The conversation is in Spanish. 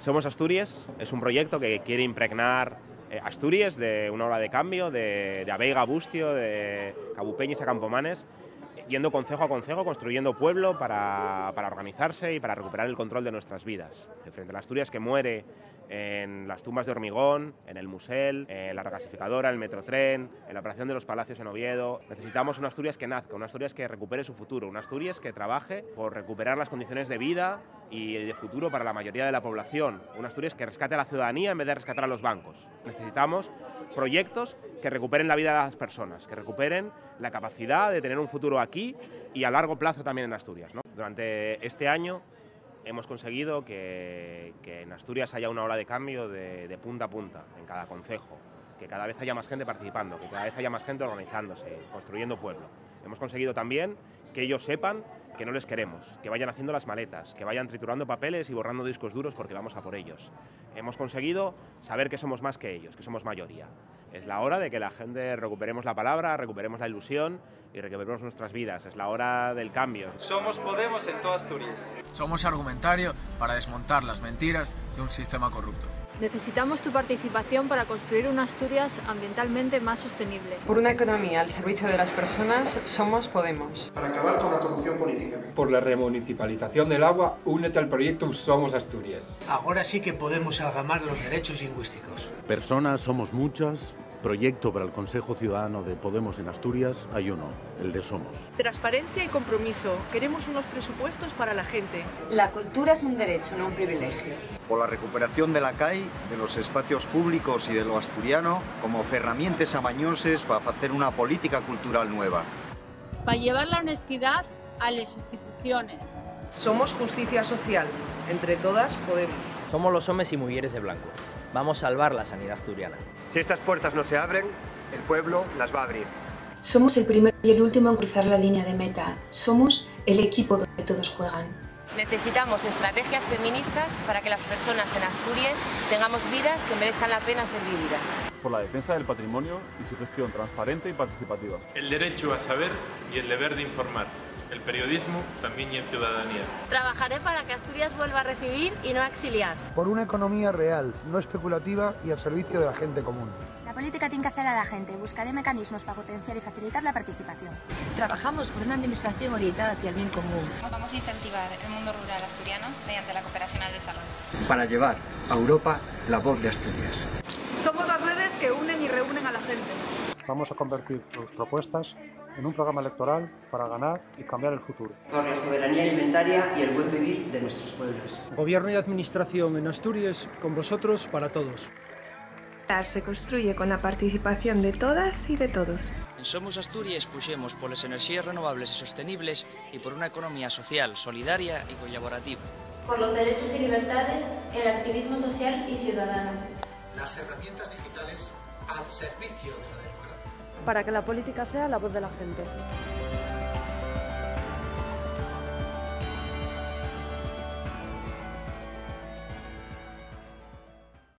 Somos Asturias es un proyecto que quiere impregnar eh, Asturias de una hora de cambio, de, de Abeiga a Bustio, de Cabupeñes a Campomanes, yendo concejo a concejo, construyendo pueblo para, para, organizarse y para recuperar el control de nuestras vidas. De frente a la Asturias que muere en las tumbas de hormigón, en el Musel, en la regasificadora, en el metrotren, en la operación de los palacios en Oviedo. Necesitamos una Asturias que nazca, una Asturias que recupere su futuro, una Asturias que trabaje por recuperar las condiciones de vida y de futuro para la mayoría de la población, una Asturias que rescate a la ciudadanía en vez de rescatar a los bancos. Necesitamos proyectos que recuperen la vida de las personas, que recuperen la capacidad de tener un futuro aquí y a largo plazo también en Asturias. Durante este año hemos conseguido que, en Asturias haya una hora de cambio de, de, punta a punta en cada concejo, que cada vez haya más gente participando, que cada vez haya más gente organizándose, construyendo pueblo. Hemos conseguido también que ellos sepan que no les queremos, que vayan haciendo las maletas, que vayan triturando papeles y borrando discos duros porque vamos a por ellos. Hemos conseguido saber que somos más que ellos, que somos mayoría. Es la hora de que la gente recuperemos la palabra, recuperemos la ilusión y recuperemos nuestras vidas. Es la hora del cambio. Somos Podemos en toda Asturias. Somos argumentario para desmontar las mentiras de un sistema corrupto. Necesitamos tu participación para construir una Asturias ambientalmente más sostenible. Por una economía al servicio de las personas, somos Podemos. Para acabar con la corrupción política. Por la remunicipalización del agua, únete al proyecto Somos Asturias. Ahora sí que podemos algamar los derechos lingüísticos. Personas somos muchas, proyecto para el Consejo Ciudadano de Podemos en Asturias hay uno, el de Somos. Transparencia y compromiso. Queremos unos presupuestos para la gente. La cultura es un derecho, no un privilegio. Por la recuperación de la CAI, de los espacios públicos y de lo asturiano como herramientas amañoses para hacer una política cultural nueva. Para llevar la honestidad a las instituciones. Somos justicia social. Entre todas podemos. Somos los hombres y mujeres de blanco. Vamos a salvar la sanidad asturiana. Si estas puertas no se abren, el pueblo las va a abrir. Somos el primero y el último en cruzar la línea de meta. Somos el equipo donde todos juegan. Necesitamos estrategias feministas para que las personas en Asturias tengamos vidas que merezcan la pena ser vividas. Por la defensa del patrimonio y su gestión transparente y participativa. El derecho a saber y el deber de informar. El periodismo también y en ciudadanía. Trabajaré para que Asturias vuelva a recibir y no a exiliar. Por una economía real, no especulativa y al servicio de la gente común. La política tiene que hacer a la gente. Buscaré mecanismos para potenciar y facilitar la participación. Trabajamos por una administración orientada hacia el bien común. Vamos a incentivar el mundo rural asturiano mediante la cooperación al desarrollo. Para llevar a Europa la voz de Asturias. Somos las redes que unen y reúnen a la gente. Vamos a convertir tus propuestas en un programa electoral para ganar y cambiar el futuro. Por la soberanía alimentaria y el buen vivir de nuestros pueblos. Gobierno y administración en Asturias, con vosotros para todos. Se construye con la participación de todas y de todos. En Somos Asturias puxemos polas enerxías renovables e sostenibles e por unha economía social, solidaria e colaborativa. Por los derechos y libertades, el activismo social y ciudadano. Las herramientas digitales al servicio de la democracia. Para que la política sea la voz de la gente.